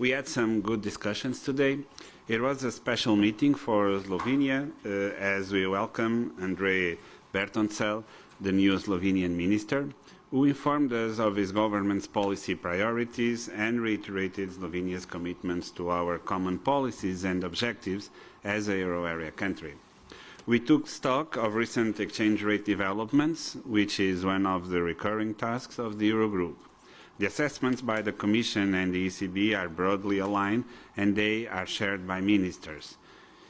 We had some good discussions today. It was a special meeting for Slovenia uh, as we welcome Andrej Bertoncelj, the new Slovenian minister, who informed us of his government's policy priorities and reiterated Slovenia's commitments to our common policies and objectives as a euro area country. We took stock of recent exchange rate developments, which is one of the recurring tasks of the Eurogroup. The assessments by the Commission and the ECB are broadly aligned and they are shared by ministers.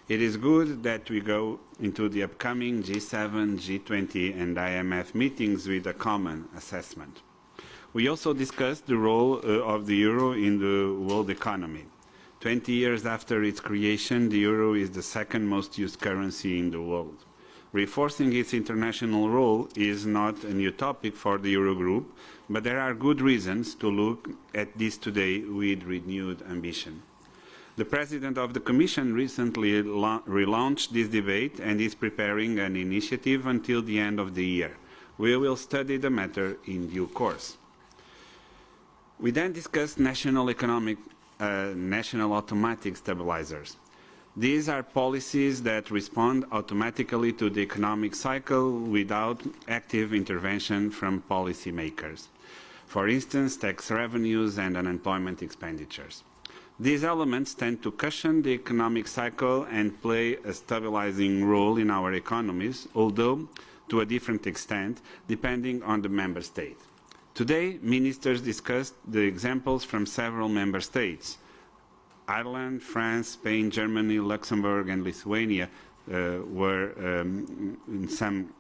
It is good that we go into the upcoming G7, G20 and IMF meetings with a common assessment. We also discussed the role uh, of the euro in the world economy. 20 years after its creation, the euro is the second most used currency in the world. Reinforcing its international role is not a new topic for the Eurogroup, but there are good reasons to look at this today with renewed ambition. The President of the Commission recently relaunched this debate and is preparing an initiative until the end of the year. We will study the matter in due course. We then discussed national economic uh, national automatic stabilizers. These are policies that respond automatically to the economic cycle without active intervention from policymakers. For instance, tax revenues and unemployment expenditures. These elements tend to cushion the economic cycle and play a stabilizing role in our economies, although to a different extent, depending on the member state. Today, ministers discussed the examples from several member states. Ireland, France, Spain, Germany, Luxembourg, and Lithuania uh, were um, in some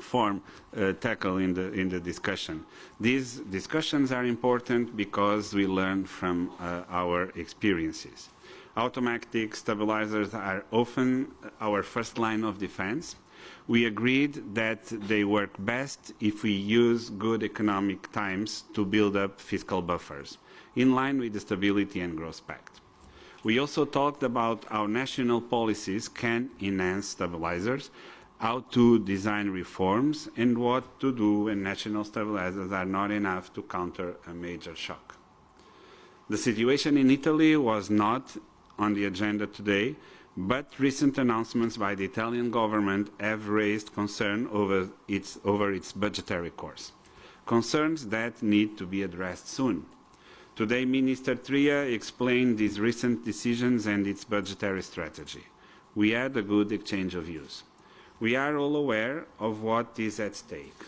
form uh, tackled in the, in the discussion. These discussions are important because we learn from uh, our experiences. Automatic stabilizers are often our first line of defense we agreed that they work best if we use good economic times to build up fiscal buffers, in line with the Stability and Growth Pact. We also talked about how national policies can enhance stabilizers, how to design reforms, and what to do when national stabilizers are not enough to counter a major shock. The situation in Italy was not on the agenda today, but recent announcements by the Italian government have raised concern over its, over its budgetary course, concerns that need to be addressed soon. Today, Minister Tria explained these recent decisions and its budgetary strategy. We had a good exchange of views. We are all aware of what is at stake.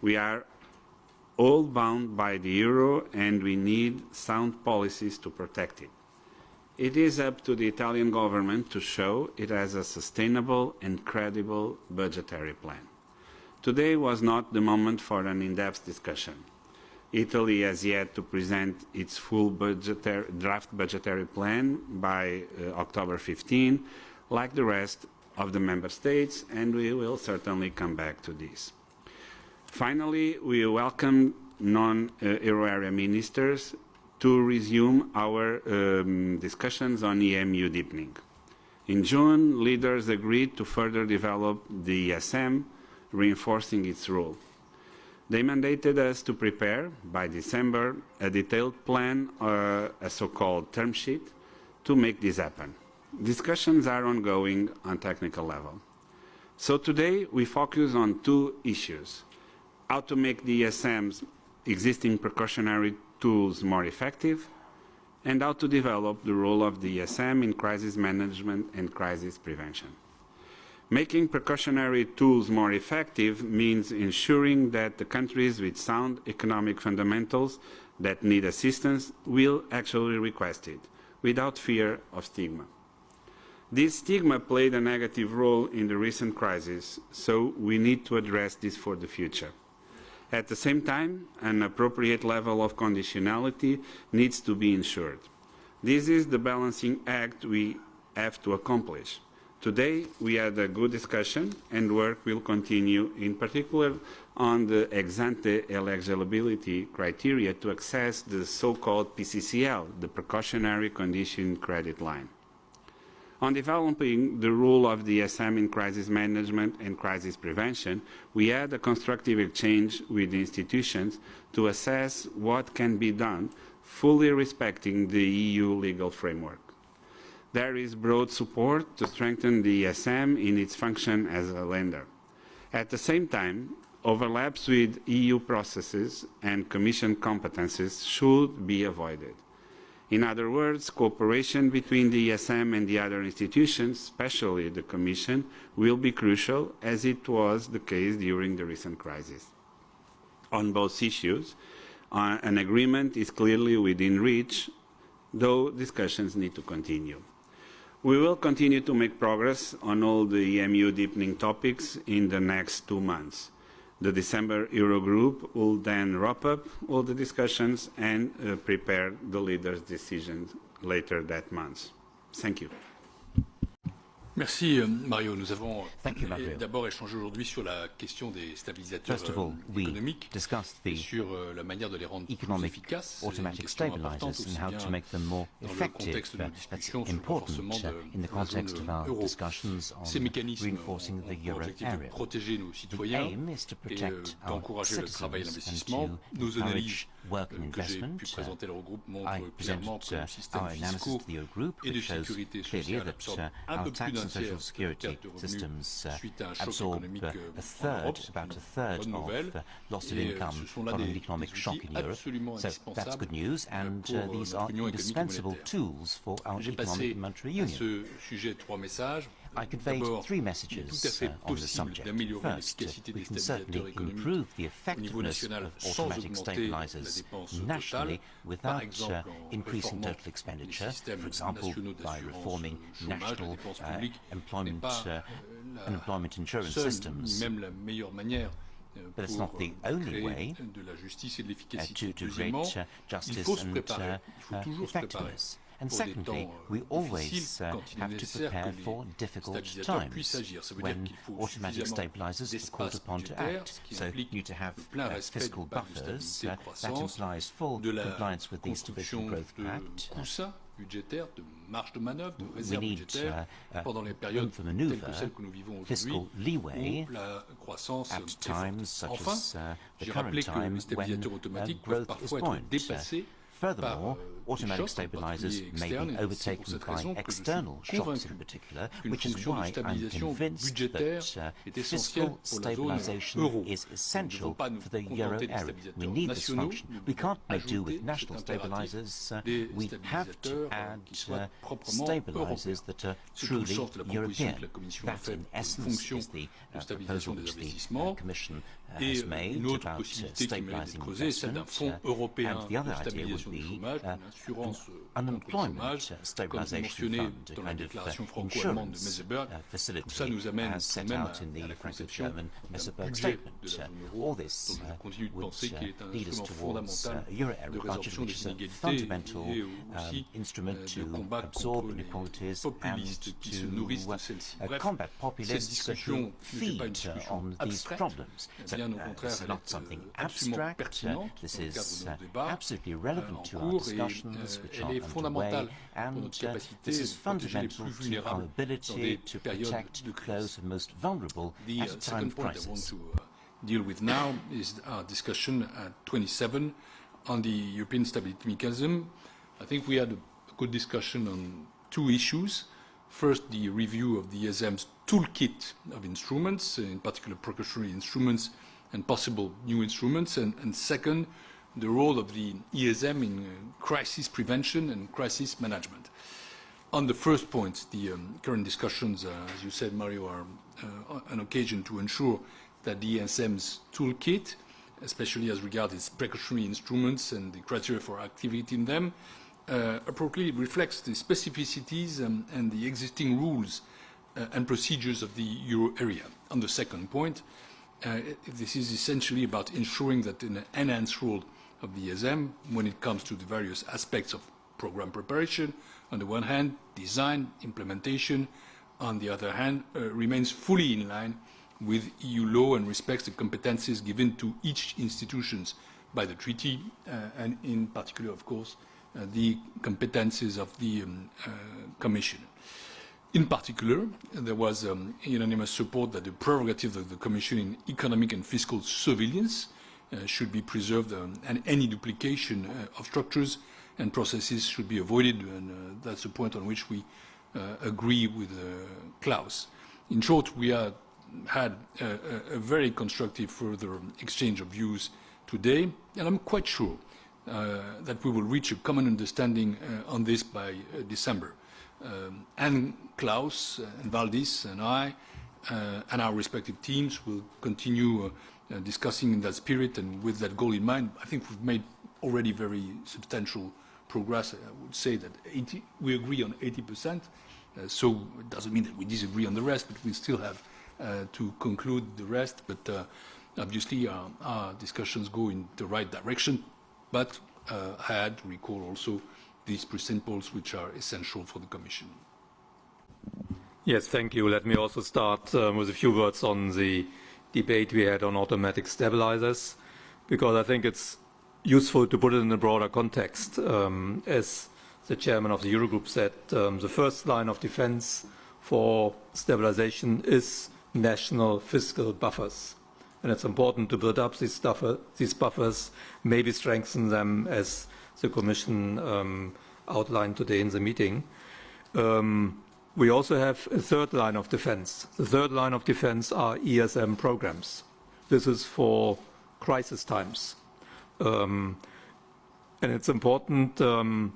We are all bound by the euro and we need sound policies to protect it. It is up to the Italian government to show it has a sustainable and credible budgetary plan. Today was not the moment for an in-depth discussion. Italy has yet to present its full budgetary, draft budgetary plan by uh, October 15, like the rest of the member states, and we will certainly come back to this. Finally, we welcome non-euro area ministers to resume our um, discussions on EMU deepening. In June, leaders agreed to further develop the ESM, reinforcing its role. They mandated us to prepare, by December, a detailed plan, uh, a so-called term sheet, to make this happen. Discussions are ongoing on technical level. So today we focus on two issues. How to make the ESM's existing precautionary tools more effective, and how to develop the role of the ESM in crisis management and crisis prevention. Making precautionary tools more effective means ensuring that the countries with sound economic fundamentals that need assistance will actually request it, without fear of stigma. This stigma played a negative role in the recent crisis, so we need to address this for the future. At the same time, an appropriate level of conditionality needs to be ensured. This is the balancing act we have to accomplish. Today, we had a good discussion and work will continue, in particular on the ex-ante eligibility criteria to access the so-called PCCL, the Precautionary Condition Credit Line. On developing the role of the ESM in crisis management and crisis prevention, we had a constructive exchange with the institutions to assess what can be done, fully respecting the EU legal framework. There is broad support to strengthen the ESM in its function as a lender. At the same time, overlaps with EU processes and Commission competences should be avoided. In other words, cooperation between the ESM and the other institutions, especially the Commission, will be crucial, as it was the case during the recent crisis. On both issues, uh, an agreement is clearly within reach, though discussions need to continue. We will continue to make progress on all the EMU deepening topics in the next two months. The December Eurogroup will then wrap up all the discussions and uh, prepare the leaders' decisions later that month. Thank you. Merci euh, Mario. Nous avons d'abord échangé aujourd'hui sur la question des stabilisateurs First of all, euh, économiques et sur euh, la manière de les rendre plus efficaces. automatic stabilizers and how to make them more effective. Uh, that's important uh, in the context of our discussions on reinforcing the euro area. protéger nos citoyens et d'encourager le travail et l'investissement. Nos analyses work and que j'ai pu uh, présenter à l'Eurogroupe montrent clairement que nos systèmes fiscaux et de sécurité sociale absorbent un peu plus d'un tiers security systems uh, absorb uh, a third, about a third of uh, loss of income from the economic shock in Europe. So that's good news, and uh, these are indispensable tools for our economic and monetary union. I conveyed three messages uh, on the subject. First, we can certainly improve the effectiveness of automatic stabilizers nationally without uh, increasing total expenditure, for example, by reforming national uh, employment, uh, unemployment insurance systems. But it's not the only way uh, to, to create justice and effectiveness. And secondly, we always uh, have to prepare for difficult times when automatic stabilizers are called upon to act. So you need to have uh, fiscal buffers. Uh, that implies full compliance with the Stability and Growth Pact budgétaire, de marge de manœuvre, de réserve budgétaire uh, uh, pendant les périodes telles que celles que nous vivons aujourd'hui, où la croissance est forte. Enfin, j'ai rappelé que les stabilisateurs automatiques peuvent parfois être dépassés Furthermore, automatic stabilizers may be overtaken by external shocks in particular, which is why I'm convinced that uh, fiscal stabilization is essential for the euro area. We need this function. We can't make do with national stabilizers. Uh, we have to add uh, stabilizers that are truly European. That, in essence, is the uh, proposal which the uh, Commission uh, has made about uh, stabilizing investment. And the other idea would be uh, unemployment stabilization fund, a kind of uh, insurance uh, facility as set out in the Franco-German Meseberg statement. Uh, all this uh, would uh, lead us towards uh, a euro area budget, which is a fundamental um, instrument to absorb inequalities and to uh, combat populists who feed on these problems. So this is not something abstract. this is absolutely relevant to our discussions which are underway, and uh, this is fundamental to our ability to protect those most vulnerable at a time of crisis. To, uh, deal with now is our discussion at 27 on the European Stability Mechanism. I think we had a good discussion on two issues. First, the review of the ESM's toolkit of instruments, in particular precautionary instruments and possible new instruments, and, and second, the role of the ESM in uh, crisis prevention and crisis management. On the first point, the um, current discussions, uh, as you said, Mario, are uh, an occasion to ensure that the ESM's toolkit, especially as regards its precautionary instruments and the criteria for activity in them, uh, appropriately reflects the specificities um, and the existing rules uh, and procedures of the euro area. On the second point, uh, this is essentially about ensuring that an enhanced role of the ESM when it comes to the various aspects of programme preparation on the one hand, design, implementation on the other hand, uh, remains fully in line with EU law and respects the competences given to each institution by the treaty uh, and in particular, of course, uh, the competences of the um, uh, Commission. In particular, there was um, unanimous support that the prerogative of the Commission in economic and fiscal surveillance should be preserved um, and any duplication uh, of structures and processes should be avoided and uh, that's a point on which we uh, agree with uh, Klaus. In short, we have had a, a, very constructive further exchange of views today and I'm quite sure uh, that we will reach a common understanding on this by December um, and Klaus and Valdis and I uh, and our respective teams will continue uh, uh, discussing in that spirit and with that goal in mind. I think we've made already very substantial progress. I would say that 80, we agree on 80%, uh, so it doesn't mean that we disagree on the rest, but we still have uh, to conclude the rest. But uh, obviously our, our, discussions go in the right direction, but I had to recall also these principles which are essential for the Commission. Yes, thank you. Let me also start um, with a few words on the debate we had on automatic stabilizers, because I think it's useful to put it in a broader context. Um, as the chairman of the Eurogroup said, um, the first line of defense for stabilization is national fiscal buffers. And it's important to build up these, these buffers, maybe strengthen them as the Commission um, outlined today in the meeting. Um, we also have a third line of defense. The third line of defense are ESM programs. This is for crisis times. Um, and it's important um,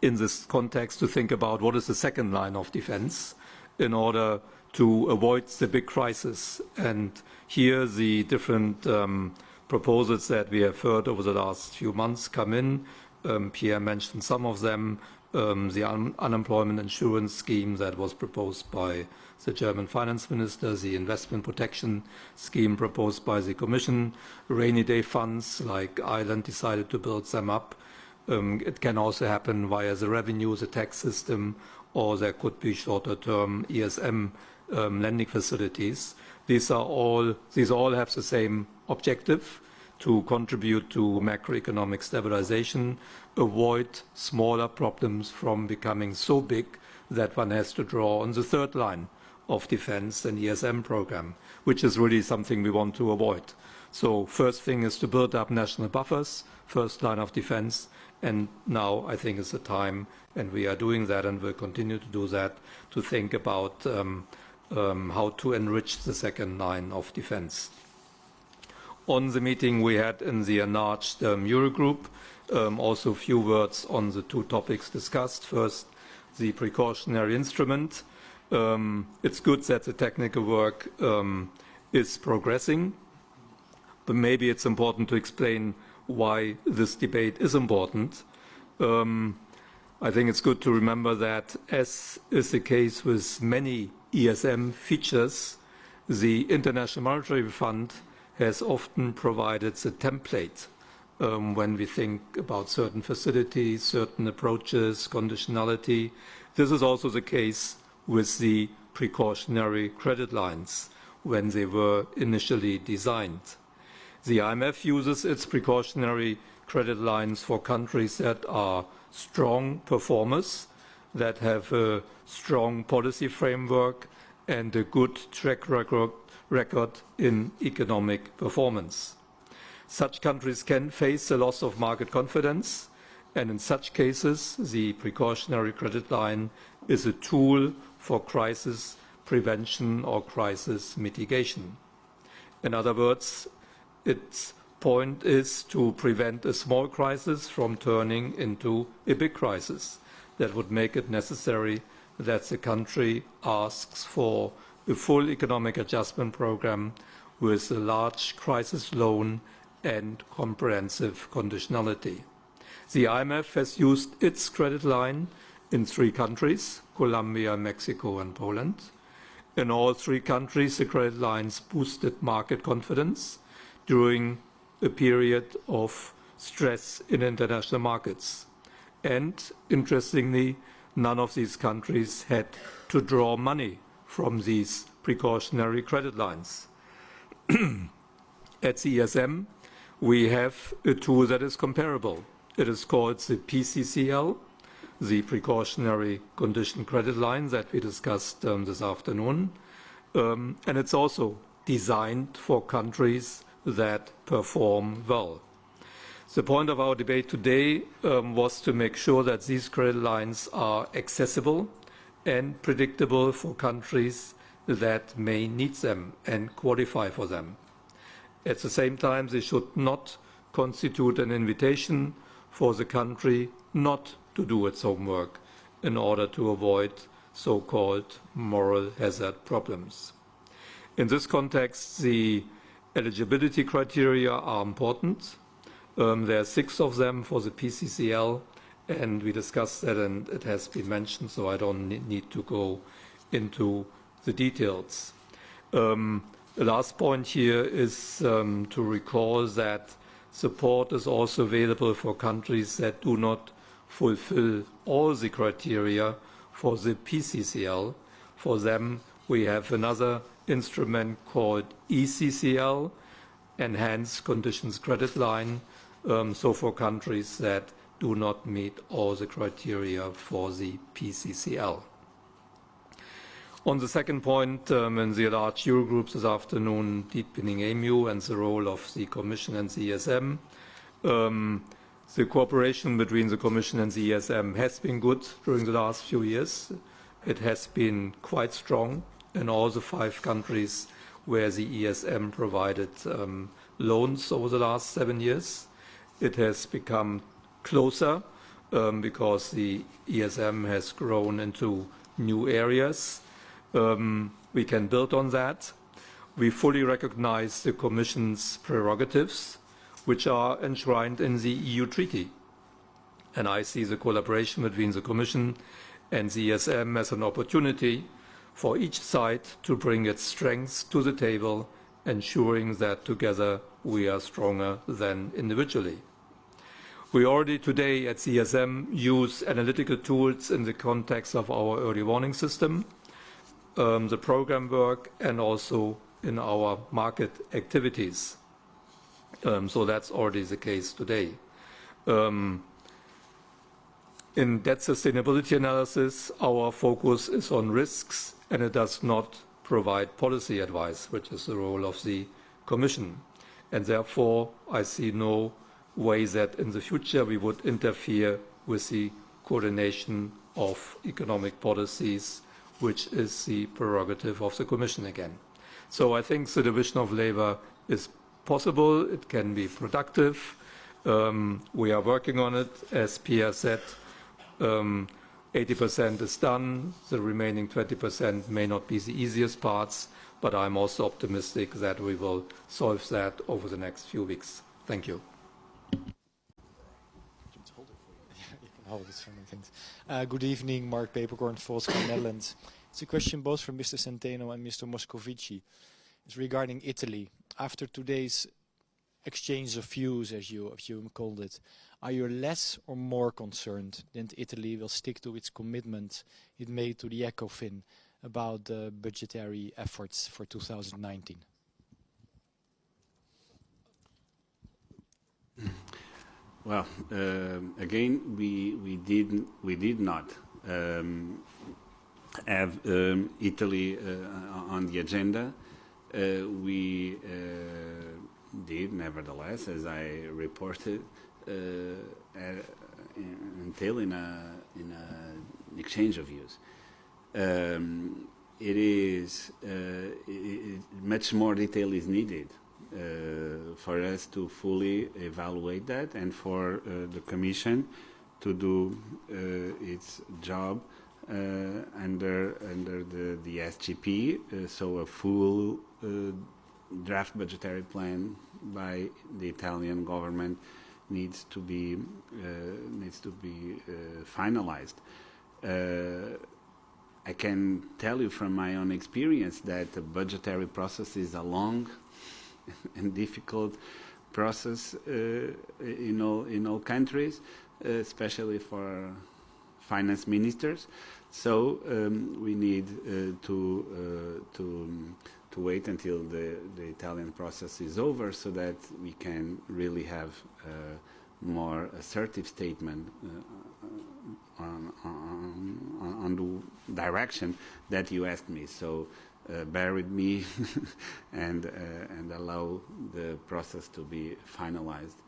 in this context to think about what is the second line of defense in order to avoid the big crisis. And here the different um, proposals that we have heard over the last few months come in. Um, Pierre mentioned some of them. Um, the un unemployment insurance scheme that was proposed by the German finance minister, the investment protection scheme proposed by the Commission, rainy day funds like Ireland decided to build them up. Um, it can also happen via the revenue, the tax system, or there could be shorter term ESM um, lending facilities. These are all, these all have the same objective to contribute to macroeconomic stabilization, avoid smaller problems from becoming so big that one has to draw on the third line of defense and ESM program, which is really something we want to avoid. So first thing is to build up national buffers, first line of defense, and now I think is the time, and we are doing that and will continue to do that, to think about um, um, how to enrich the second line of defense on the meeting we had in the enlarged um, Eurogroup. Um, also a few words on the two topics discussed. First, the precautionary instrument. Um, it's good that the technical work um, is progressing, but maybe it's important to explain why this debate is important. Um, I think it's good to remember that, as is the case with many ESM features, the International Monetary Fund has often provided the template um, when we think about certain facilities, certain approaches, conditionality. This is also the case with the precautionary credit lines when they were initially designed. The IMF uses its precautionary credit lines for countries that are strong performers, that have a strong policy framework and a good track record record in economic performance. Such countries can face a loss of market confidence, and in such cases, the precautionary credit line is a tool for crisis prevention or crisis mitigation. In other words, its point is to prevent a small crisis from turning into a big crisis that would make it necessary that the country asks for a full economic adjustment program with a large crisis loan and comprehensive conditionality. The IMF has used its credit line in three countries, Colombia, Mexico and Poland. In all three countries, the credit lines boosted market confidence during a period of stress in international markets. And interestingly, none of these countries had to draw money from these precautionary credit lines. At CSM, we have a tool that is comparable. It is called the PCCL, the precautionary condition credit line that we discussed um, this afternoon. Um, and it's also designed for countries that perform well. The point of our debate today um, was to make sure that these credit lines are accessible and predictable for countries that may need them and qualify for them. At the same time, they should not constitute an invitation for the country not to do its homework in order to avoid so-called moral hazard problems. In this context, the eligibility criteria are important. Um, there are six of them for the PCCL, and we discussed that, and it has been mentioned, so I don't need to go into the details. Um, the last point here is um, to recall that support is also available for countries that do not fulfill all the criteria for the PCCL. For them, we have another instrument called ECCL, Enhanced Conditions Credit Line, um, so for countries that do not meet all the criteria for the PCCL. On the second point, um, in the large Eurogroups this afternoon, deepening EMU and the role of the Commission and the ESM, um, the cooperation between the Commission and the ESM has been good during the last few years. It has been quite strong in all the five countries where the ESM provided um, loans over the last seven years. It has become closer um, because the ESM has grown into new areas. Um, we can build on that. We fully recognize the Commission's prerogatives, which are enshrined in the EU Treaty. And I see the collaboration between the Commission and the ESM as an opportunity for each side to bring its strengths to the table, ensuring that together we are stronger than individually. We already today at CSM use analytical tools in the context of our early warning system, um, the program work, and also in our market activities. Um, so that's already the case today. Um, in debt sustainability analysis, our focus is on risks and it does not provide policy advice, which is the role of the Commission. And therefore, I see no way that in the future we would interfere with the coordination of economic policies, which is the prerogative of the Commission again. So I think the division of labor is possible, it can be productive. Um, we are working on it, as Pierre said. Um, 80% is done. The remaining 20% may not be the easiest parts, but I'm also optimistic that we will solve that over the next few weeks. Thank you. Uh, good evening, Marc Peeperkorn, Volkskrant Netherlands. It's a question both from Mr. Centeno and Mr. Moscovici. It's regarding Italy. After today's exchange of views, as you, as you called it, are you less or more concerned that Italy will stick to its commitment it made to the ECOFIN about the budgetary efforts for 2019? Well, uh, again, we we did we did not um, have um, Italy uh, on the agenda. Uh, we uh, did, nevertheless, as I reported, entail in a in an exchange of views. Um, it is uh, it, much more detail is needed uh, for us to fully evaluate that and for uh, the Commission to do its job under under the the SGP. so a full draft budgetary plan by the Italian government needs to be uh, needs to be uh, finalized. Uh, I can tell you from my own experience that the budgetary process is a long and difficult process in all in all countries, especially for finance ministers. So um, we need uh, to uh, to to wait until the, the Italian process is over so that we can really have a more assertive statement uh, on, on, on the direction that you asked me. So uh, bear with me and, uh, and allow the process to be finalized uh,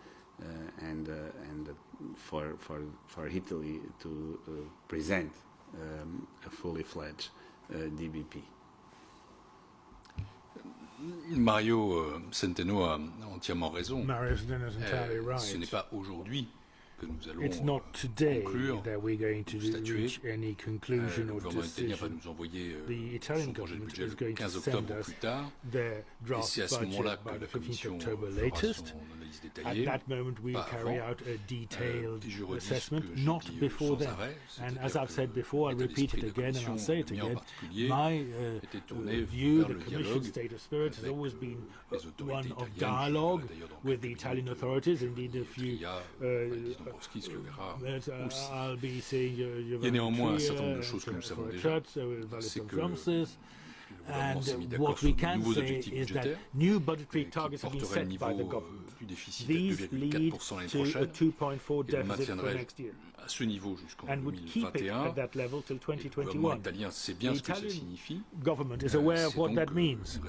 and, uh, and for, for, for Italy to uh, present um, a fully fledged uh, DBP. Mario euh, Centeno a entièrement raison. Mario Centeno is entirely euh, right. Ce n'est pas aujourd'hui que nous allons It's not today conclure, that we're going to reach any conclusion euh, or decision. va nous envoyer euh, the Italian government is going to send us their draft budget by the 15th October latest. At that moment, we'll carry out a detailed euh, assessment, not before then. And as I've said before, I'll repeat it again and I'll say it again. My uh, uh view, the Commission's state of spirit, has always been uh, one of dialogue with the Italian authorities. Indeed, if you uh, uh I'll be seeing Il y a néanmoins un certain nombre de choses que nous savons déjà. C'est que And what we can say is that new budgetary targets have been set by the government. These lead to a 2.4 deficit for next year. à ce niveau jusqu'en and would keep it at that level till 2021. The gouvernement italien sait bien ce que ça signifie. government is aware of what that means.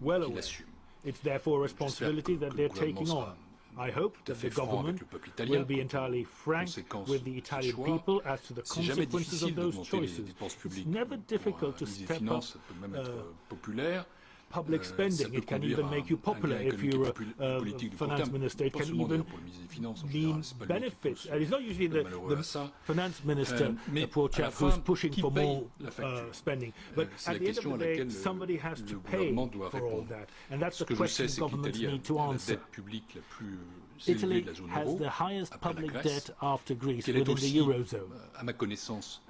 Well assume. It's therefore a responsibility that they're taking on. I hope that the government will be entirely frank with the Italian people as to the consequences of those choices. It's never difficult to step up uh, public spending. It can even make you popular if you're a, a finance minister. It can even mean benefits. And it's not usually the, the finance minister, the poor chap, who's pushing for more uh, spending. But at the end of the day, somebody has to pay for all that. And that's the question governments need to answer. Italy has the highest public debt after Greece within the Eurozone.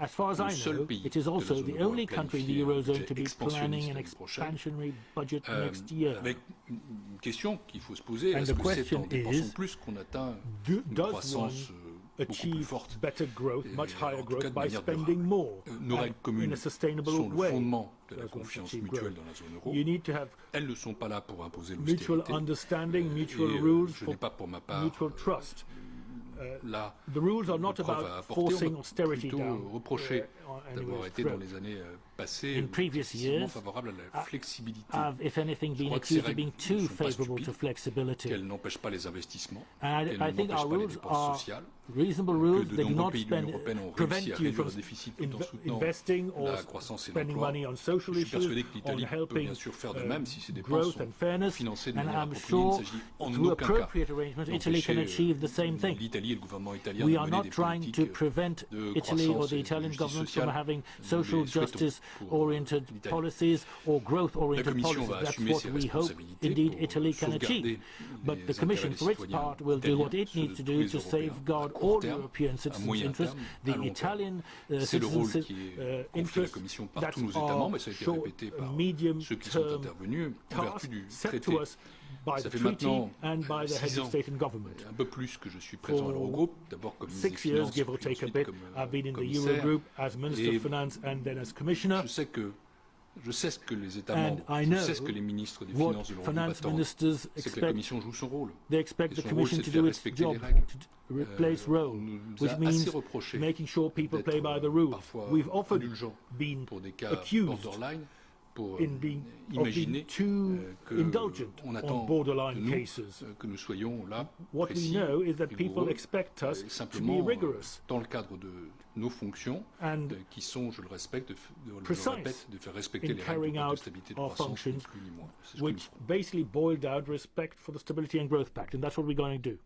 As far as I know, it is also the only country in the Eurozone to be planning an expansionary budget next year. Une question qu'il faut se poser, est-ce que c'est en dépensant plus qu'on atteint une croissance achieve better growth, much higher growth by spending more? Nos règles communes in a sustainable sont le way. fondement de la confiance mutuelle dans la zone euro. You need to have Elles ne sont pas là pour imposer mutual l'austérité. understanding, mutual Et rules je n'ai pas pour ma part mutual trust. là The rules are not de preuve à about apporter. On plutôt on d'avoir été dans les années euh, passées In previous excessivement years, favorable à la uh, flexibilité. I've, if anything, been crois que ces accused of being règles ne too sont pas favorable to stupides, flexibility. Qu'elles n'empêchent pas les investissements, And qu'elles I, I think n'empêchent our pas les rules dépenses sociales, reasonable que rules. de nombreux not pays de l'Union européenne ont prevent réussi à you réduire from le déficit tout en soutenant investing or la croissance et spending l'emploi. money on social Je suis issues, persuadé que l'Italie peut helping bien sûr faire de même si ces dépenses growth sont and fairness. financées de And manière I'm appropriée. Il ne sure s'agit en through aucun cas appropriate arrangements, Italy can d'empêcher, achieve the same euh, thing. l'Italie et le gouvernement italien We de are mener not des trying to politiques prevent de Italy or croissance the et de Italian justice government from having social justice-oriented policies or growth-oriented policies. That's what we hope indeed Italy can achieve. But the Commission, for its part, will do what it needs to do to safeguard all European citizens' interests, the. Italian uh, C'est le rôle citizens' uh, confié à la interests. That's tous nos États membres, our et ça a été short, medium ceux qui sont term intervenus en vertu task set to us Ça the fait treaty maintenant and by the heads six of ans, state and government. un peu plus que je suis présent à l'Eurogroupe, d'abord comme ministre des Six years, Finances, give or puis take a ensuite bit, comme euh, I've been euh, in the commissaire. Eurogroup as Minister Et of Finance and then as Commissioner. Je sais que je sais ce que les États And membres, I je know sais ce que les ministres des Finances de l'Europe finance attendent. ministers C'est que la expect. Commission joue son rôle. They expect Et the son Commission rôle, to c'est de do faire its respecter job, les règles. to to replace Euh, role, which means making sure people play by the rules. Euh, We've often been pour des cas accused pour in being, imaginer being too euh, que indulgent on on attend de borderline nous cases. euh, que nous soyons là What we précis, know is that people expect us et to be euh, rigorous dans le cadre de nos fonctions and euh, qui sont, je le respecte, de, de- je le répète, de faire respecter in les règles carrying de out stabilité de our croissance, ni functions, plus ni moins. C'est ce que nous which basically boiled out respect for the Stability and Growth Pact, and that's what we're going to do.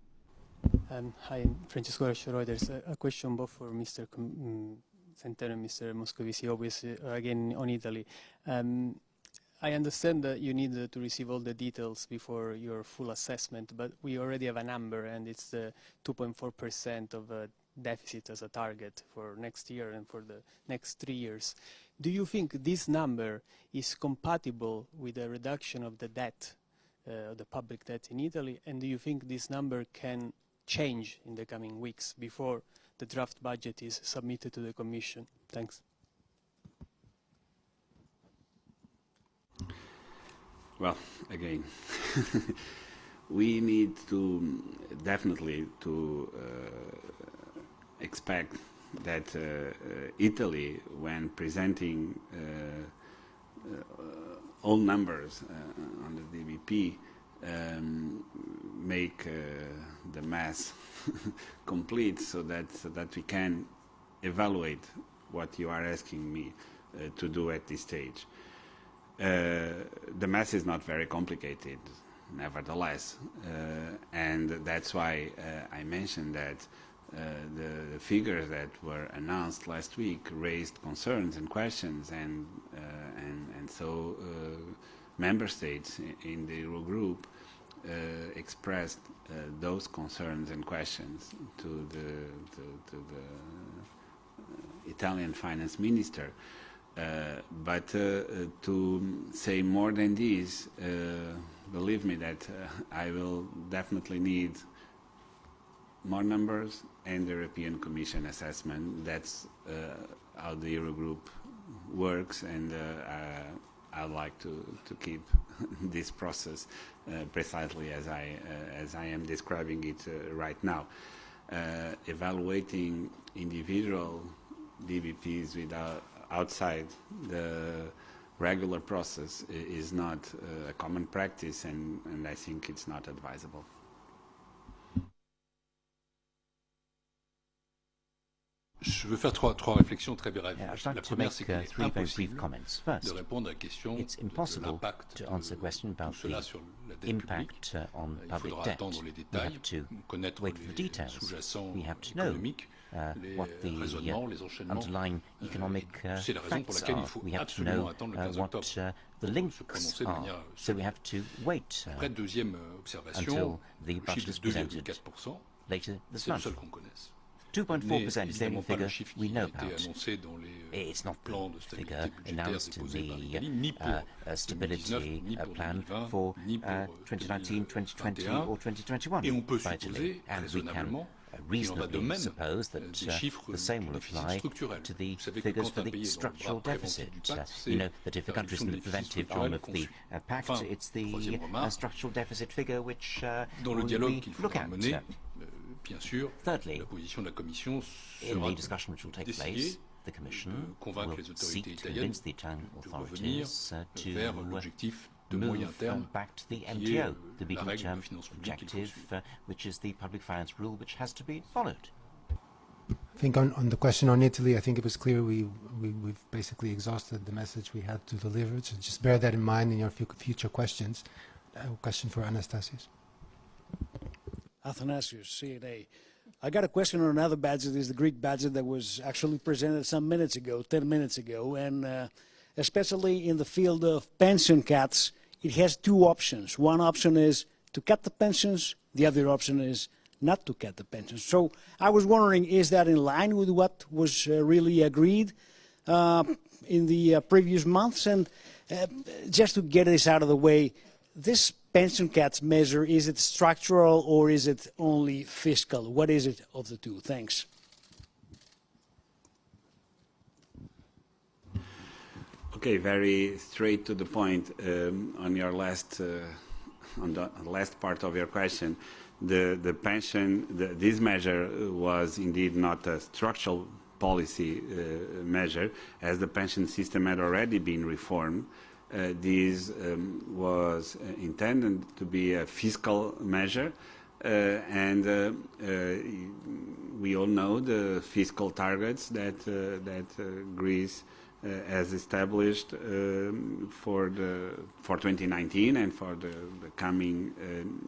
Um, hi, I'm Francesco Guarascio Reuters. A, a question both for Mr. Com- mm, Centeno Mr. Moscovici, obviously, uh, again on Italy. Um, I understand that you need uh, to receive all the details before your full assessment, but we already have a number, and it's the 2.4% of uh, deficit as a target for next year and for the next three years. Do you think this number is compatible with a reduction of the debt, uh, the public debt in Italy, and do you think this number can change in the coming weeks before the draft budget is submitted to the Commission? Thanks. Well, again, we need to definitely to uh, expect that uh, uh, Italy, when presenting uh, all numbers on the DBP, um, make the mass complete so that so that we can evaluate what you are asking me uh, to do at this stage. Uh, the math is not very complicated, nevertheless, uh, and that's why uh, I mentioned that uh, the, the, figures that were announced last week raised concerns and questions, and uh, and and so member states in the Eurogroup uh, expressed uh, those concerns and questions to the to, to the uh, Italian finance minister. Uh, but uh, to say more than this, uh, believe me that I will definitely need more numbers and the European Commission assessment. That's how the Eurogroup works and I'd like to, to keep this process uh, precisely as I, uh, as I am describing it uh, right now. evaluating individual DBPs without outside the regular process is not a common practice and, and I think it's not advisable. Je veux faire trois, trois réflexions très brèves. Yeah, la première, c'est qu'il uh, est impossible de répondre à la question It's impossible de l'impact to answer the question about the sur la dette impact uh, on Il public faudra debt. attendre les détails, we have to connaître wait for the les details. sous-jacents We have to know économiques, uh, les what the raisonnements, uh, les enchaînements. underlying economic uh, C'est la raison pour facts laquelle il are. faut We have to absolument know attendre le uh, 15 what octobre uh, the pour links se prononcer de are. manière So we have to wait uh, Après, deuxième euh, observation, until the le budget chiffre is de presented 2,4%, later this c'est le month. Seul qu'on connaisse. 2.4% is the only évidemment pas le figure we know about. annoncé dans les euh, It's not the figure announced in the l'Italie, ni pour uh, uh, stability uh, plan for uh, euh, 2019, 2020 2021. or 2021 Et on peut by Italy. And we can raisonnablement qu'il en va de reasonably suppose euh, that uh, the same will apply to the Vous savez que figures for the pays est dans le structural deficit. Uh, you know that if a country is in the preventive arm of the uh, pact, it's the uh, structural deficit figure which uh, we look at. Mener, Uh, bien sûr, Thirdly, la position de la Commission in sera the discussion which will take d'essayer place, the Commission de convaincre will les autorités seek to italiennes convince the Italian de revenir authorities uh, vers to l'objectif de moyen move terme um, back to the qui est MTO, euh, the la règle medium-term de finances publiques qu'il faut objective, suivre. uh, which is the public finance rule, which has to be followed. I think on, on the question on Italy, I think it was clear we, we, we've basically exhausted the message we had to deliver. So just bear that in mind in your future questions. A question for Anastasius. Athanasius, CNA. I got a question on another budget. Is the Greek budget that was actually presented some minutes ago, 10 minutes ago, and uh, especially in the field of pension cuts, it has two options. One option is to cut the pensions. The other option is not to cut the pensions. So I was wondering, is that in line with what was uh, really agreed uh, in the uh, previous months? And uh, just to get this out of the way, this pension cuts measure, is it structural or is it only fiscal? What is it of the two? Thanks. Okay, very straight to the point um, on your last, uh, on the last part of your question. The, the pension, the, this measure was indeed not a structural policy uh, measure, as the pension system had already been reformed. Uh, this um, was uh, intended to be a fiscal measure, uh, and uh, uh, we all know the fiscal targets that uh, that Greece has established um, for the for 2019 and for the, the coming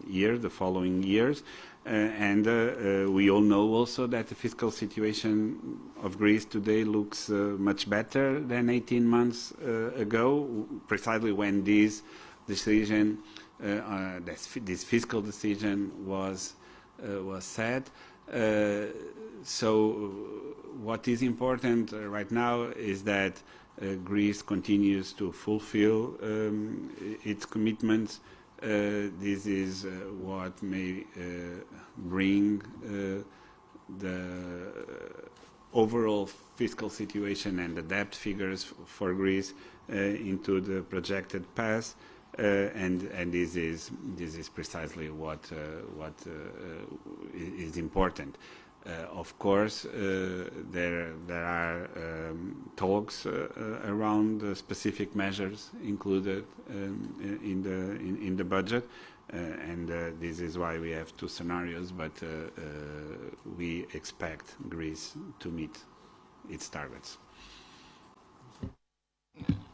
year, the following years. Uh, and uh, uh, we all know also that the fiscal situation of Greece today looks much better than 18 months ago, precisely when this decision, this, this, fiscal decision was was set. so what is important right now is that uh, Greece continues to fulfill um, its commitments this is uh, what may uh, bring the overall fiscal situation and the debt figures for Greece into the projected path. Uh, and and this is this is precisely what uh, what uh, is important. Of course, there there are um, talks around specific measures included um, in the in, in the budget, and this is why we have two scenarios. But we expect Greece to meet its targets.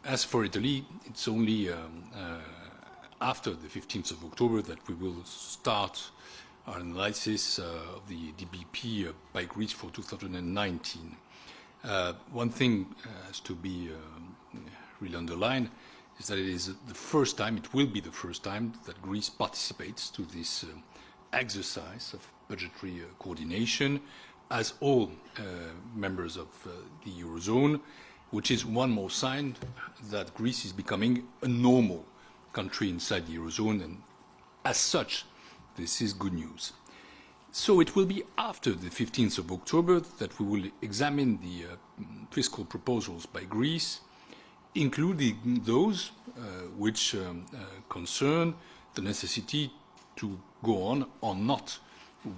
As for Italy, it's only um, uh, after the 15th of October that we will start our analysis uh, of the DBP uh, by Greece for 2019. Uh, one thing has to be um, really underlined is that it is the first time, it will be the first time that Greece participates to this uh, exercise of budgetary coordination as all members of the Eurozone, which is one more sign that Greece is becoming a normal country inside the Eurozone and as such this is good news. So it will be after the 15th of October that we will examine the uh, fiscal proposals by Greece, including those uh, which um, uh, concern the necessity to go on or not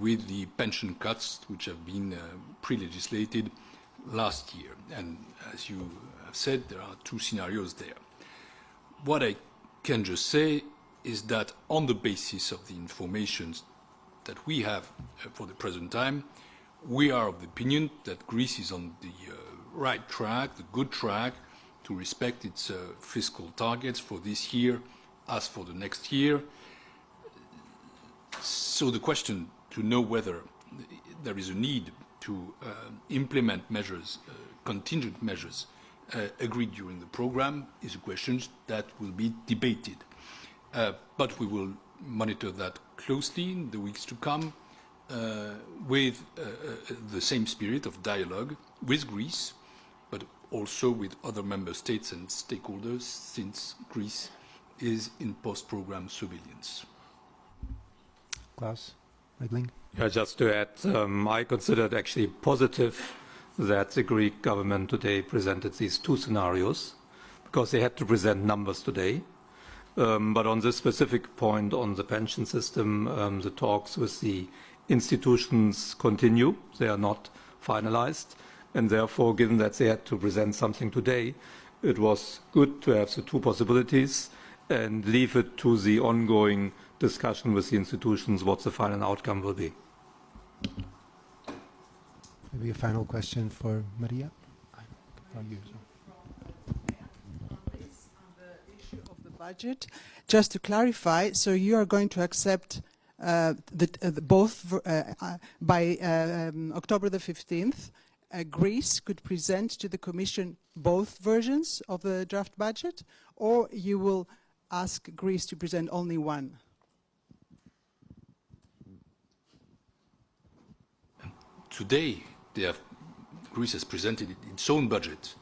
with the pension cuts which have been uh, pre-legislated last year. And as you have said, there are two scenarios there. What I can just say is that on the basis of the information that we have uh, for the present time, we are of the opinion that Greece is on the uh, right track, the good track, to respect its uh, fiscal targets for this year as for the next year. So the question to know whether there is a need to uh, implement measures, uh, contingent measures, uh, agreed during the programme is a question that will be debated. Uh, but we will monitor that closely in the weeks to come uh, with uh, the same spirit of dialogue with Greece, but also with other member states and stakeholders since Greece is in post-program surveillance. Klaus Regling. Yeah, just to add, um, I consider it actually positive that the Greek government today presented these two scenarios because they had to present numbers today um, but on this specific point on the pension system, um, the talks with the institutions continue. They are not finalized. And therefore, given that they had to present something today, it was good to have the two possibilities and leave it to the ongoing discussion with the institutions what the final outcome will be. Maybe a final question for Maria? Budget. Just to clarify, so you are going to accept uh, the, uh, the both uh, uh by uh, um, October the 15th, uh, Greece could present to the Commission both versions of the draft budget, or you will ask Greece to present only one? Today, have, Greece has presented its own budget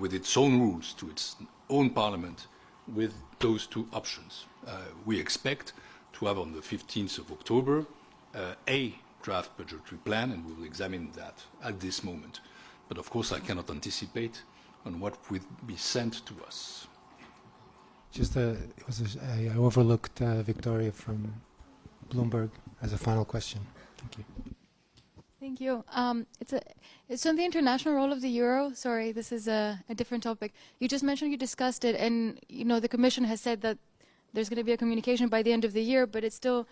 with its own rules to its own parliament with those two options. Uh, we expect to have on the 15th of October uh, a draft budgetary plan, and we will examine that at this moment. But of course, I cannot anticipate on what will be sent to us. Just a, it was a, I overlooked uh, Victoria from Bloomberg as a final question. Thank you. Thank you. Um, it's, a, it's on the international role of the euro. Sorry, this is a, a, different topic. You just mentioned you discussed it, and you know the Commission has said that there's going to be a communication by the end of the year, but it's still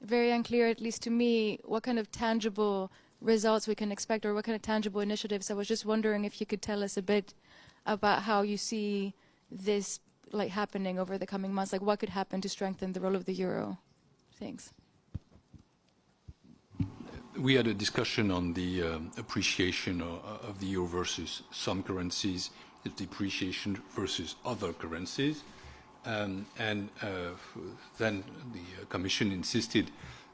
very unclear, at least to me, what kind of tangible results we can expect or what kind of tangible initiatives. I was just wondering if you could tell us a bit about how you see this like happening over the coming months. Like what could happen to strengthen the role of the euro? Thanks we had a discussion on the um, appreciation of, of, the euro versus some currencies, the depreciation versus other currencies. Um, and uh, then the Commission insisted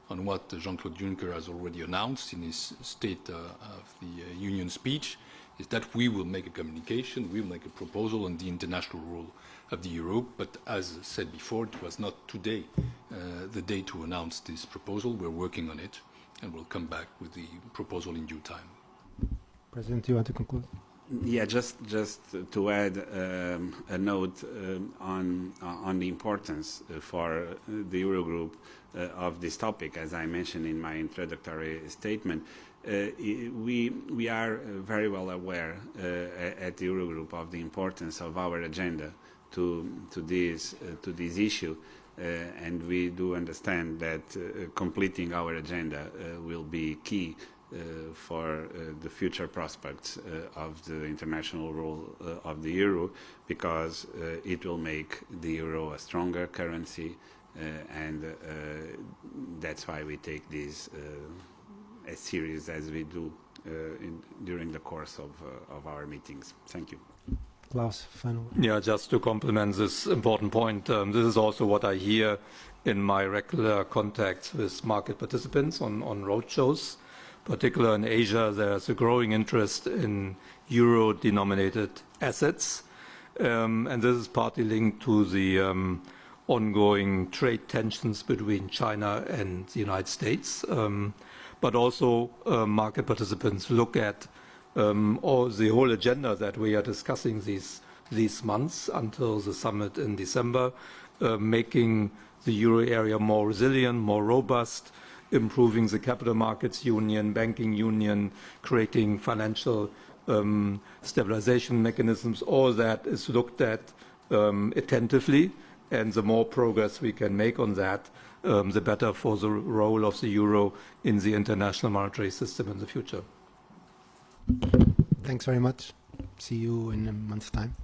on what Jean-Claude Juncker has already announced in his State uh, of the uh, Union speech, is that we will make a communication, we will make a proposal on the international role of the euro. But as said before, it was not today uh, the day to announce this proposal. We're working on it and we'll come back with the proposal in due time. President, do you want to conclude? Yeah, just just to add um, a note um, on uh, on the importance uh, for the Eurogroup uh, of this topic, as I mentioned in my introductory statement, Uh, we, we are very well aware uh, at the Eurogroup of the importance of our agenda to, to, this, uh, to this issue. Uh, and we do understand that uh, completing our agenda uh, will be key for the future prospects of the international role of the euro because it will make the euro a stronger currency and that's why we take this as serious as we do uh, in, during the course of, uh, of our meetings. Thank you. Klaus. Yeah, just to complement this important point, um, this is also what I hear in my regular contacts with market participants on, on roadshows. Particularly in Asia, there's a growing interest in euro-denominated assets. Um, and this is partly linked to the um, ongoing trade tensions between China and the United States. Um, but also uh, market participants look at um, all the whole agenda that we are discussing these these months until the summit in December, uh, making the euro area more resilient, more robust, improving the capital markets union, banking union, creating financial um, stabilization mechanisms. All that is looked at um, attentively, and the more progress we can make on that, um, the better for the role of the euro in the international monetary system in the future. Thanks very much. See you in a month's time.